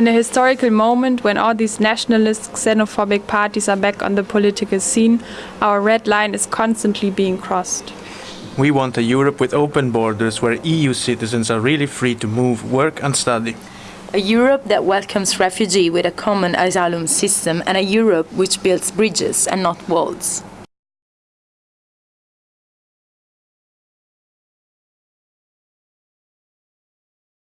In a historical moment when all these nationalist, xenophobic parties are back on the political scene, our red line is constantly being crossed. We want a Europe with open borders where EU citizens are really free to move, work and study. A Europe that welcomes refugees with a common asylum system and a Europe which builds bridges and not walls.